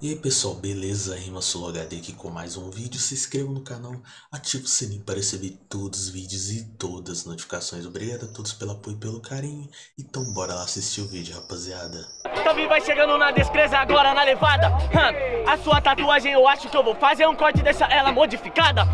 E aí pessoal, beleza? Rima HD aqui com mais um vídeo. Se inscreva no canal, ative o sininho para receber todos os vídeos e todas as notificações. Obrigado a todos pelo apoio e pelo carinho. Então bora lá assistir o vídeo, rapaziada. Tavi vai chegando na descreza agora na levada. A sua tatuagem eu acho que eu vou fazer um corte deixar ela modificada.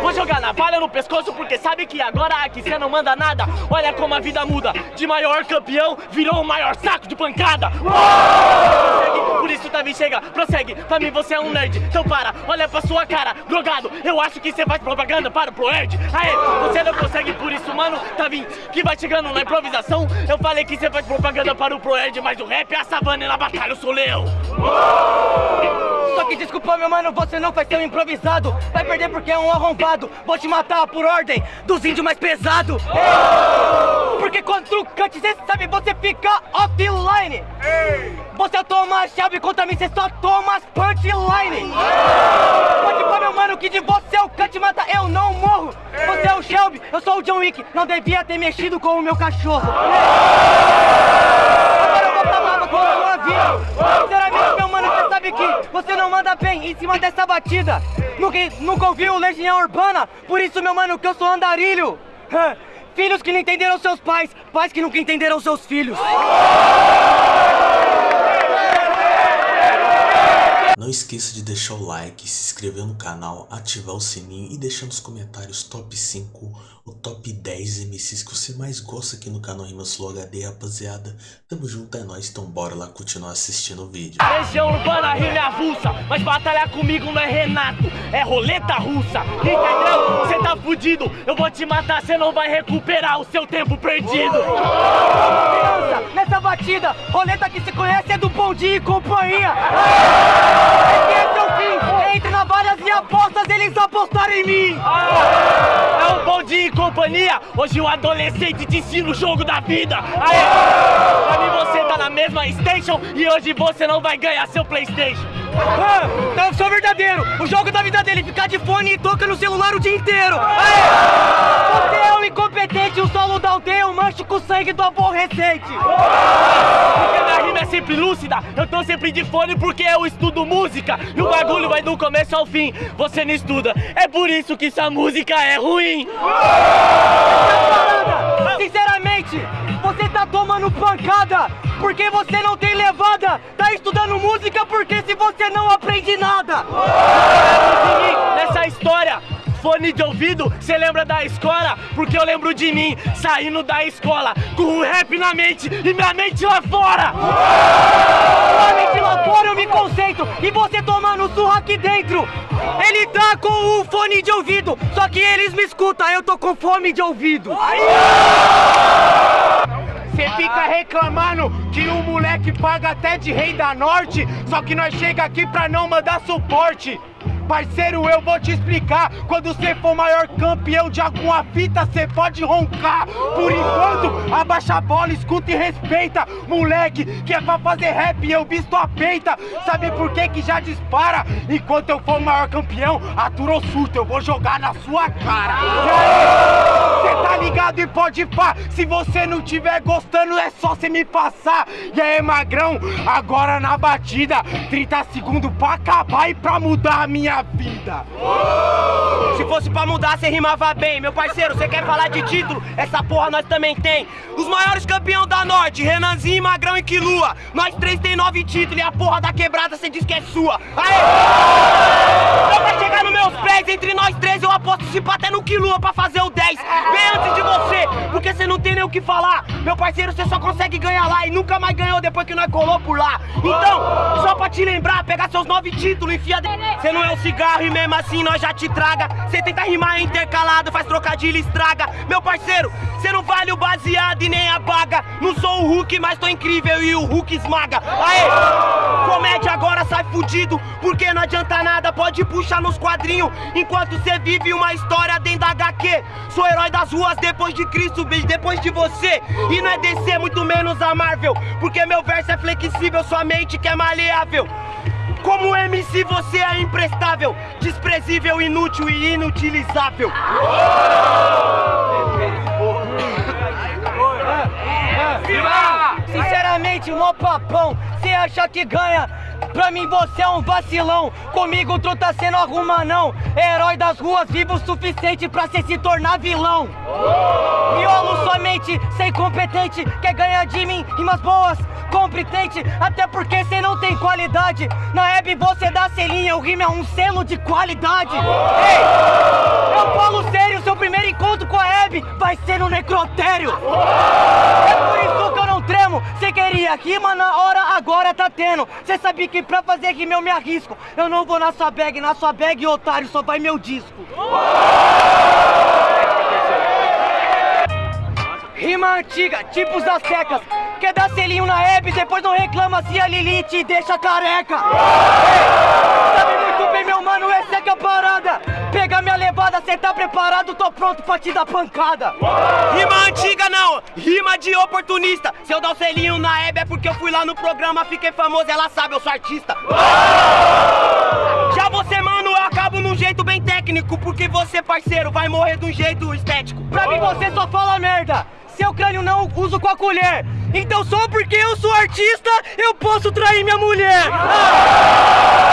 Vou jogar na navalha no pescoço porque sabe que agora aqui cê não manda nada. Olha como a vida muda. De maior campeão virou o maior saco de pancada. Por isso Tavi chega prossegue, pra mim você é um nerd Então para, olha pra sua cara, drogado Eu acho que você faz propaganda para o ProErd. Aê, você não consegue por isso, mano Tá vindo, que vai chegando na improvisação. Eu falei que você faz propaganda para o ProErd Mas o rap é a savana e na batalha eu sou leão. Só que desculpa meu mano, você não ser um improvisado. Vai perder porque é um arrombado. Vou te matar por ordem dos índios mais pesado Porque quando trucante, cê sabe, você fica offline. Você toma chave contra mim, cê só toma as punchline Pode pôr meu mano que de você é o cut mata, eu não morro. Você é o Shelby, eu sou o John Wick. Não devia ter mexido com o meu cachorro. Agora eu vou falar com a sua vida. Sinceramente meu mano, você sabe que você não manda bem em cima dessa batida. Nunca, nunca ouviu Legião Urbana? Por isso meu mano que eu sou andarilho Filhos que não entenderam seus pais Pais que nunca entenderam seus filhos. Não esqueça de deixar o like, se inscrever no canal, ativar o sininho e deixar nos comentários top 5 o top 10 MCs que você mais gosta aqui no canal Rimas Flow HD, rapaziada. Tamo junto, é nóis, então bora lá continuar assistindo o vídeo. Região urbana, rima é avulsa, mas batalhar comigo não é Renato, é roleta russa, entendeu? Cê tá fudido, eu vou te matar, cê não vai recuperar o seu tempo perdido. Criança, nessa batida, roleta que se conhece é do Bom Dia e Companhia. Entre navalhas e apostas, eles apostaram em mim. É um Bom Dia e Companhia, hoje o adolescente te ensina o jogo da vida. Aê, pra mim você tá na mesma station e hoje você não vai ganhar seu Playstation. Ah, então eu sou verdadeiro, o jogo da vida dele ficar de fone e toca no celular o dia inteiro. Aê, você é um incompetente, o solo da aldeia, um manche com sangue do aborrecente. Porque minha rima é sempre lúcida, eu tô sempre de fone porque eu estudo música. E o bagulho vai do começo ao fim, você não estuda. É por isso que sua música é ruim. Sinceramente, tá tomando pancada porque você não tem levada. Tá estudando música porque se você não aprende nada. Nessa história, fone de ouvido, cê lembra da escola? Porque eu lembro de mim, saindo da escola, com o rap na mente e minha mente lá fora! Minha mente lá fora eu me concentro e você tomando surra aqui dentro! Ele tá com o fone de ouvido, só que eles me escutam, eu tô com fome de ouvido! Cê fica reclamando que o moleque paga até de rei da norte Só que nós chega aqui pra não mandar suporte. Parceiro, eu vou te explicar. Quando você for maior campeão de alguma fita, cê pode roncar. Por enquanto, abaixa a bola, escuta e respeita. Moleque, que é pra fazer rap, eu visto a peita. Sabe por que que já dispara? Enquanto eu for maior campeão, aturou surto, eu vou jogar na sua cara. E aí, tá ligado e pode pá Se você não tiver gostando, é só cê me passar E aí, magrão, agora na batida 30 segundos pra acabar e pra mudar a minha vida. Se fosse pra mudar, você rimava bem. Meu parceiro, você quer falar de título? Essa porra nós também tem. Os maiores campeão da Norte, Renanzinho, Magrão e Quilua. Nós três tem nove títulos e a porra da quebrada você diz que é sua. Aê! Só pra chegar nos meus pés, entre nós três eu aposto se até no Quilua pra fazer o 10. Bem antes de você, porque você não tem nem o que falar. Meu parceiro, você só consegue ganhar lá e nunca mais ganhou depois que nós colou por lá. Então, só pra te lembrar, pegar seus nove títulos, enfia... Você não é o cigarro e mesmo assim nós já te traga. Cê tenta rimar intercalado, faz trocadilho e estraga. Meu parceiro, cê não vale o baseado e nem a baga. Não sou o Hulk, mas tô incrível e o Hulk esmaga. Aê, comédia agora sai fudido Porque não adianta nada, pode puxar nos quadrinhos. Enquanto cê vive uma história dentro da HQ Sou herói das ruas depois de Cristo, beijo depois de você. E não é DC, muito menos a Marvel Porque meu verso é flexível, sua mente que é maleável. Como MC você é imprestável, desprezível, inútil e inutilizável. Sinceramente, mó papão, cê acha que ganha Pra mim você é um vacilão, comigo tu tá sendo alguma não. Herói das ruas, vivo o suficiente pra cê se tornar vilão. Miolo somente, sem competente, quer ganhar de mim rimas boas, competente, até porque cê não tem qualidade. Na web você dá selinha, o rima é um selo de qualidade. Ei, eu falo sério, seu primeiro encontro com a Hebe vai ser no necrotério. É por isso que eu tremo, cê queria rima na hora, agora tá tendo. Cê sabe que pra fazer rima eu me arrisco. Eu não vou na sua bag, na sua bag, otário, só vai meu disco. Rima antiga, tipo os aztecas. Quer dar selinho na Hebe, depois não reclama se a Lili te deixa careca. Ei, sabe muito bem, meu mano, essa é que é a parada. Pega minha levada, cê tá preparado, tô pronto pra te dar pancada. Rima antiga não, de oportunista. Se eu dar o selinho na Hebe é porque eu fui lá no programa, fiquei famoso, ela sabe, eu sou artista. Já você, mano, eu acabo num jeito bem técnico, porque você, parceiro, vai morrer de um jeito estético. Pra mim você só fala merda. Seu crânio não uso com a colher. Então só porque eu sou artista, eu posso trair minha mulher. Ah!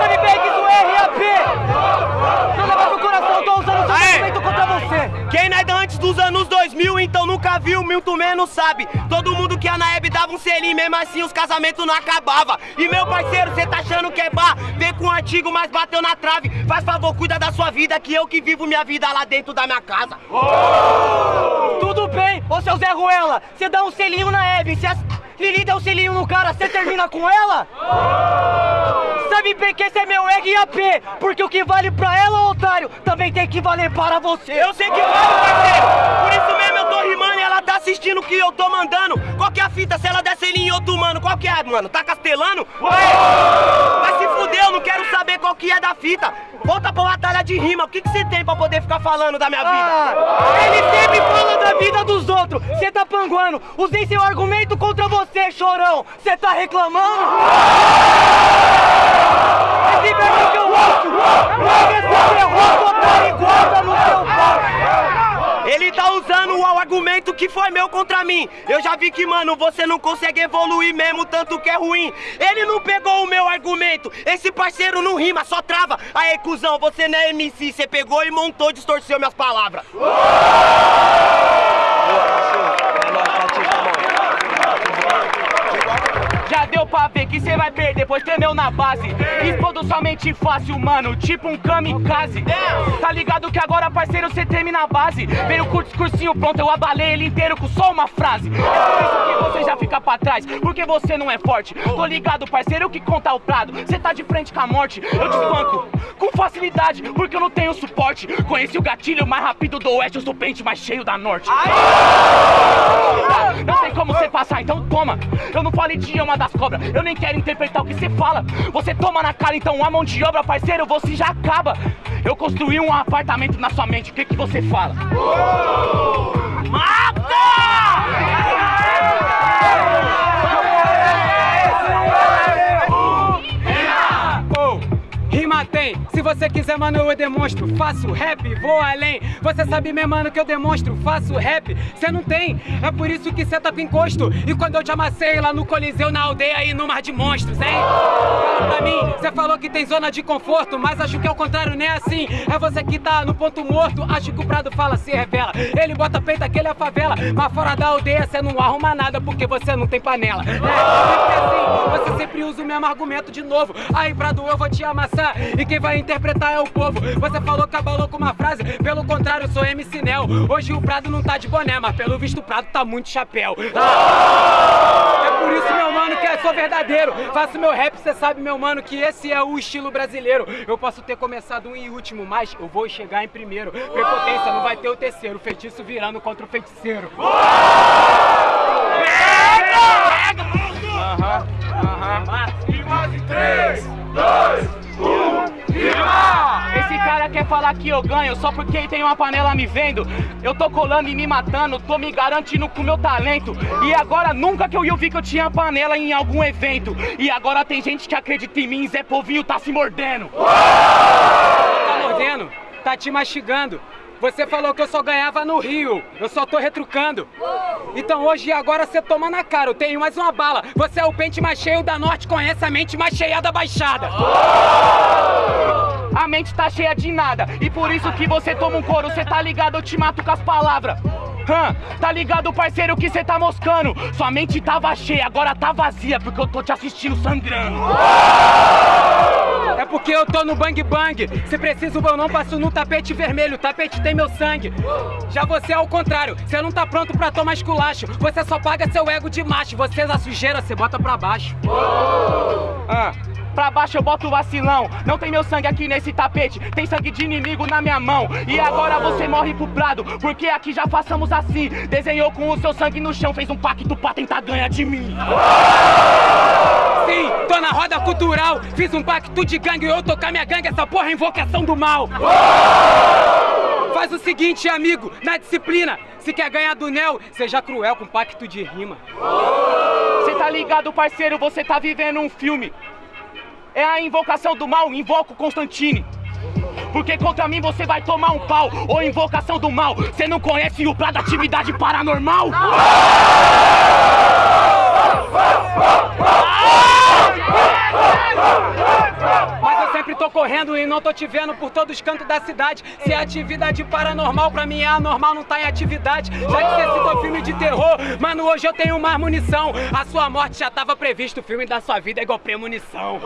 Sabe bem que isso é RAP. Não leva pro coração, tô usando seu Aê! argumento contra você. Quem não é da antes dos anos 2000, nunca viu, muito menos sabe. Todo mundo que ia na Hebe dava um selinho, mesmo assim os casamentos não acabavam. E meu parceiro, cê tá achando que é bar? Vem com o antigo, mas bateu na trave. Faz favor, cuida da sua vida, que eu que vivo minha vida lá dentro da minha casa. Tudo bem, ô seu Zé Ruela, você dá um selinho na Hebe, se a Lili der um selinho no cara, você termina com ela? Sabe bem que esse é meu RAP, porque o que vale pra ela, otário, também tem que valer para você. Eu sei que vale, parceiro. Por isso mesmo assistindo o que eu tô mandando. Qual que é a fita se ela der selinho em outro mano? Qual que é, mano? Tá castelando? Ué! Vai se fuder, eu não quero saber qual que é da fita. Volta pra batalha de rima. O que que você tem pra poder ficar falando da minha vida? Ah, ele sempre fala da vida dos outros. Você tá panguando. Usei seu argumento contra você, chorão. Você tá reclamando? Esse que eu pau. Ele tá usando o argumento que foi meu contra mim. Eu já vi que, mano, você não consegue evoluir mesmo, tanto que é ruim. Ele não pegou o meu argumento. Esse parceiro não rima, só trava. Aê, cuzão, você não é MC. Você pegou e montou, distorceu minhas palavras. Já deu pra ver que cê vai perder, pois tremeu na base. Explodo somente fácil, mano, tipo um kamikaze. Tá ligado que agora, parceiro, cê treme na base. Veio com o discursinho pronto, eu abalei ele inteiro com só uma frase. É por isso que você já fica pra trás, porque você não é forte. Tô ligado, parceiro, que conta o prado. Cê tá de frente com a morte, eu te espanco com facilidade, porque eu não tenho suporte. Conheci o gatilho mais rápido do oeste, eu sou o pente mais cheio da norte. Não tem como você passar, então toma. Eu não falo idioma das cobras, eu nem quero interpretar o que você fala. Você toma na cara, então a mão de obra, parceiro, você já acaba. Eu construí um apartamento na sua mente, o que que você fala? Oh, você quiser, mano, eu demonstro. Faço rap, vou além. Você sabe mesmo, mano, que eu demonstro. Faço rap, cê não tem. É por isso que cê tá com encosto. E quando eu te amassei lá no Coliseu, na aldeia e no Mar de Monstros, hein? Fala pra mim, cê falou que tem zona de conforto, mas acho que é o contrário, nem assim. É você que tá no ponto morto. Acho que o Prado fala, se revela. Ele bota peito, aquele é a favela. Mas fora da aldeia, cê não arruma nada porque você não tem panela. É, sempre assim, você sempre usa o mesmo argumento de novo. Aí, Prado, eu vou te amassar. E quem vai interpretar é o povo. Você falou que abalou com uma frase, pelo contrário, eu sou MC Nel. Hoje o Prado não tá de boné, mas pelo visto o Prado tá muito chapéu. Ah! É por isso, meu mano, que eu sou verdadeiro. Faço meu rap, cê sabe, meu mano, que esse é o estilo brasileiro. Eu posso ter começado um em último, mas eu vou chegar em primeiro. Prepotência, não vai ter o terceiro. Feitiço virando contra o feiticeiro. Aham, aham. Esse cara quer falar que eu ganho só porque tem uma panela me vendo. Eu tô colando e me matando, tô me garantindo com meu talento. E agora nunca que eu ia ouvir que eu tinha panela em algum evento. E agora tem gente que acredita em mim, Zé Povinho tá se mordendo. Tá mordendo? Tá te mastigando. Você falou que eu só ganhava no Rio. Eu só tô retrucando. Então hoje e agora você toma na cara. Eu tenho mais uma bala. Você é o pente mais cheio da Norte, conhece a mente mais cheia da Baixada. A mente tá cheia de nada. E por isso que você toma um couro. Você tá ligado? Eu te mato com as palavras. Hã? Tá ligado, parceiro, que cê tá moscando? Sua mente tava cheia, agora tá vazia, porque eu tô te assistindo sangrando. É porque eu tô no bang bang. Se preciso, eu não passo no tapete vermelho. O tapete tem meu sangue. Já você é ao contrário. Você não tá pronto pra tomar esculacho. Você só paga seu ego de macho. Você é a sujeira, você bota pra baixo. Ah. Pra baixo eu boto vacilão. Não tem meu sangue aqui nesse tapete, tem sangue de inimigo na minha mão. E agora você morre pro prado, porque aqui já façamos assim. Desenhou com o seu sangue no chão, fez um pacto pra tentar ganhar de mim. Sim, tô na roda cultural. Fiz um pacto de gangue e eu tocar minha gangue. Essa porra é invocação do mal. Faz o seguinte, amigo, na disciplina. Se quer ganhar do Nel, seja cruel com pacto de rima. Cê tá ligado, parceiro? Você tá vivendo um filme. É a invocação do mal, invoco Constantine. Porque contra mim você vai tomar um pau. Ou invocação do mal. Você não conhece o plano da atividade paranormal? Eu sempre tô correndo e não tô te vendo por todos os cantos da cidade. Se é atividade paranormal, pra mim é anormal, não tá em atividade. Já que você citou filme de terror, mano, hoje eu tenho mais munição. A sua morte já tava previsto, o filme da sua vida é igual premonição.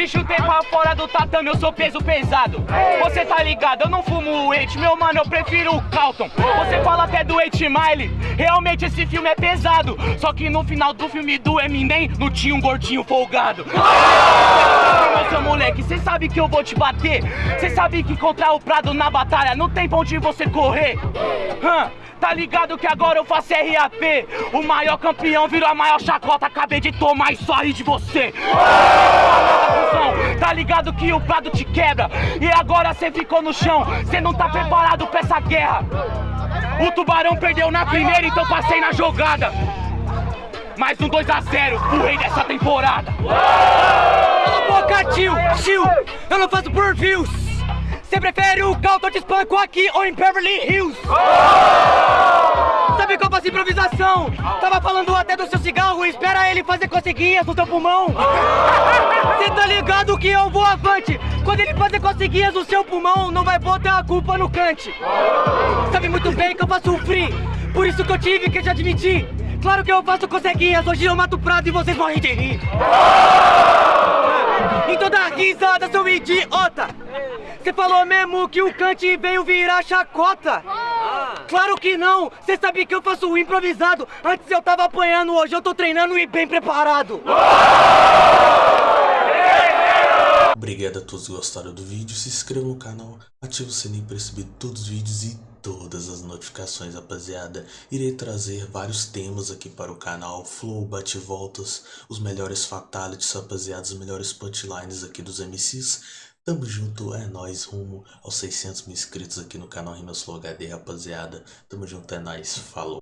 Te chutei pra fora do tatame, eu sou peso pesado. Você tá ligado, eu não fumo o Eight, meu mano, eu prefiro o Calton. Você fala até do Eight Mile, realmente esse filme é pesado. Só que no final do filme do Eminem, não tinha um gordinho folgado. Meu seu moleque, cê sabe que eu vou te bater. Cê sabe que contra o Prado na batalha não tem pra onde você correr. Tá ligado que agora eu faço RAP O maior campeão virou a maior chacota Acabei de tomar só ri de você Tá ligado que o prado te quebra. E agora cê ficou no chão. Cê não tá preparado pra essa guerra. O tubarão perdeu na primeira Então passei na jogada. Mais um 2x0 O rei dessa temporada. Cala a boca, tio, tio. Eu não faço por views. Você prefere o Calton de espanco aqui ou em Beverly Hills? Qual faço improvisação? Tava falando até do seu cigarro, espera ele fazer coceguinhas no seu pulmão. Você tá ligado que eu vou avante? Quando ele fazer coceguinhas no seu pulmão, não vai botar a culpa no cante. Sabe muito bem que eu faço free, por isso que eu tive que te admitir. Claro que eu faço coceguinhas, hoje eu mato prato e vocês morrem de rir. Então dá risada, seu idiota! Você falou mesmo que o Kant veio virar chacota? Claro que não! Você sabe que eu faço o improvisado! Antes eu tava apanhando, hoje eu tô treinando e bem preparado! Obrigado a todos que gostaram do vídeo, se inscreva no canal, ative o sininho para receber todos os vídeos e todas as notificações, rapaziada. Irei trazer vários temas aqui para o canal, flow, bate-voltas, os melhores fatalities, rapaziada, os melhores punchlines aqui dos MCs. Tamo junto, é nóis, rumo aos 600 mil inscritos aqui no canal Rimas Flow HD, rapaziada. Tamo junto, é nóis, falou.